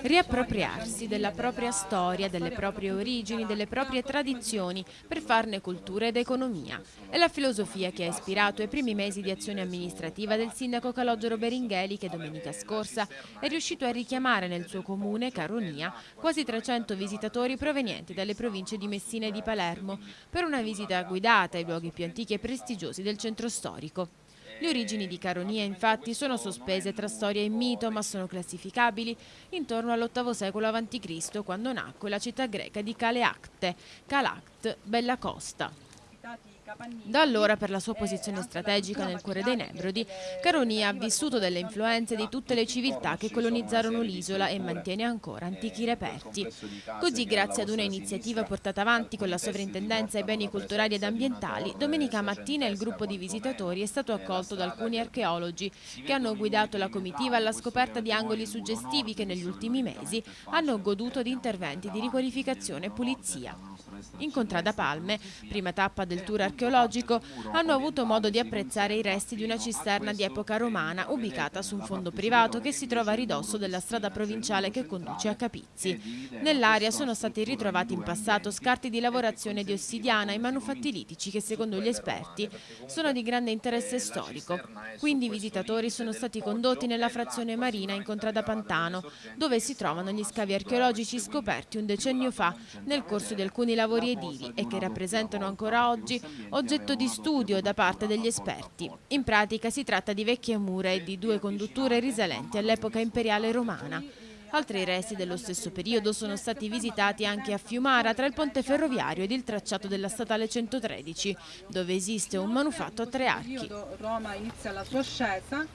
Riappropriarsi della propria storia, delle proprie origini, delle proprie tradizioni per farne cultura ed economia. È la filosofia che ha ispirato i primi mesi di azione amministrativa del sindaco Calogero Beringheli che domenica scorsa è riuscito a richiamare nel suo comune, Caronia, quasi 300 visitatori provenienti dalle province di Messina e di Palermo per una visita guidata ai luoghi più antichi e prestigiosi del centro storico. Le origini di Caronia infatti sono sospese tra storia e mito ma sono classificabili intorno all'VIII secolo a.C. quando nacque la città greca di Caleacte, Calact, Bella Costa. Da allora, per la sua posizione strategica nel cuore dei Nebrodi, Caronia ha vissuto delle influenze di tutte le civiltà che colonizzarono l'isola e mantiene ancora antichi reperti. Così, grazie ad una iniziativa portata avanti con la sovrintendenza ai beni culturali ed ambientali, domenica mattina il gruppo di visitatori è stato accolto da alcuni archeologi che hanno guidato la comitiva alla scoperta di angoli suggestivi che negli ultimi mesi hanno goduto di interventi di riqualificazione e pulizia. In Contrada Palme, prima tappa del tour archeologico, hanno avuto modo di apprezzare i resti di una cisterna di epoca romana ubicata su un fondo privato che si trova a ridosso della strada provinciale che conduce a Capizzi. Nell'area sono stati ritrovati in passato scarti di lavorazione di ossidiana e manufatti litici che secondo gli esperti sono di grande interesse storico. Quindi i visitatori sono stati condotti nella frazione marina in Contrada Pantano, dove si trovano gli scavi archeologici scoperti un decennio fa nel corso di alcuni lavori lavori edili e che rappresentano ancora oggi oggetto di studio da parte degli esperti. In pratica si tratta di vecchie mura e di due condutture risalenti all'epoca imperiale romana. Altri resti dello stesso periodo sono stati visitati anche a Fiumara tra il ponte ferroviario ed il tracciato della statale 113, dove esiste un manufatto a tre archi. Roma inizia la sua ascesa